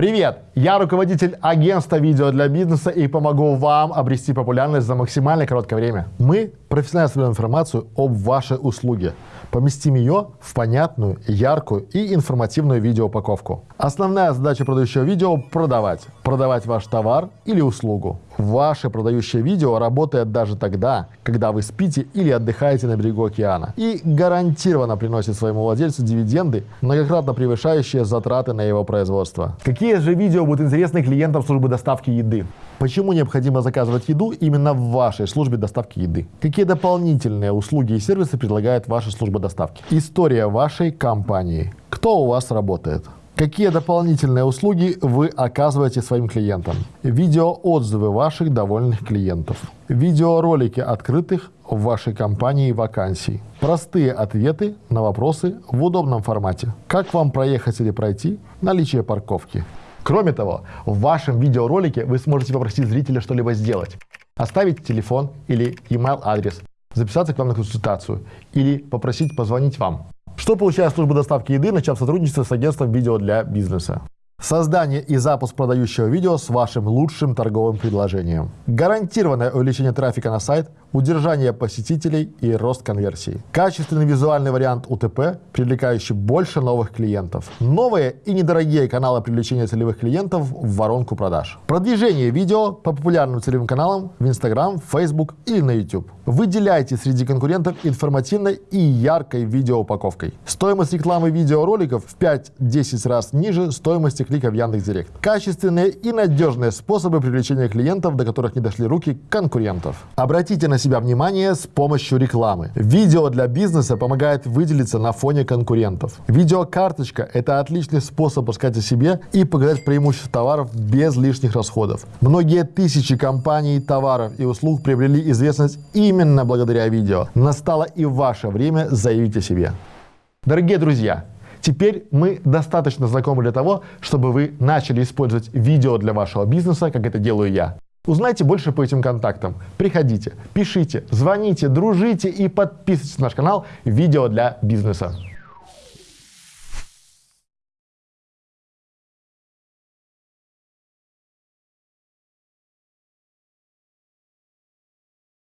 Привет! Я руководитель агентства видео для бизнеса и помогу вам обрести популярность за максимально короткое время. Мы профессионально собираем информацию об вашей услуге. Поместим ее в понятную, яркую и информативную видеоупаковку. Основная задача продающего видео – продавать. Продавать ваш товар или услугу. Ваше продающее видео работает даже тогда, когда вы спите или отдыхаете на берегу океана. И гарантированно приносит своему владельцу дивиденды, многократно превышающие затраты на его производство. Какие же видео будут интересны клиентам службы доставки еды? Почему необходимо заказывать еду именно в вашей службе доставки еды? Какие дополнительные услуги и сервисы предлагает ваша служба доставки? История вашей компании. Кто у вас работает? Какие дополнительные услуги вы оказываете своим клиентам? Видеоотзывы ваших довольных клиентов. Видеоролики открытых в вашей компании вакансий. Простые ответы на вопросы в удобном формате. Как вам проехать или пройти? Наличие парковки. Кроме того, в вашем видеоролике вы сможете попросить зрителя что-либо сделать. Оставить телефон или email адрес, записаться к вам на консультацию или попросить позвонить вам. Что получает служба доставки еды, начав сотрудничество с агентством видео для бизнеса? Создание и запуск продающего видео с вашим лучшим торговым предложением. Гарантированное увеличение трафика на сайт, удержание посетителей и рост конверсии. Качественный визуальный вариант УТП, привлекающий больше новых клиентов. Новые и недорогие каналы привлечения целевых клиентов в воронку продаж. Продвижение видео по популярным целевым каналам в Instagram, Facebook или на YouTube. Выделяйте среди конкурентов информативной и яркой видеоупаковкой. Стоимость рекламы видеороликов в 5-10 раз ниже стоимости клика в Яндекс.Директ. Качественные и надежные способы привлечения клиентов, до которых не дошли руки конкурентов. Обратите на себя внимание с помощью рекламы. Видео для бизнеса помогает выделиться на фоне конкурентов. Видеокарточка – это отличный способ рассказать о себе и показать преимущества товаров без лишних расходов. Многие тысячи компаний, товаров и услуг приобрели известность именно благодаря видео. Настало и ваше время заявить о себе. Дорогие друзья, Теперь мы достаточно знакомы для того, чтобы вы начали использовать видео для вашего бизнеса, как это делаю я. Узнайте больше по этим контактам. Приходите, пишите, звоните, дружите и подписывайтесь на наш канал «Видео для бизнеса».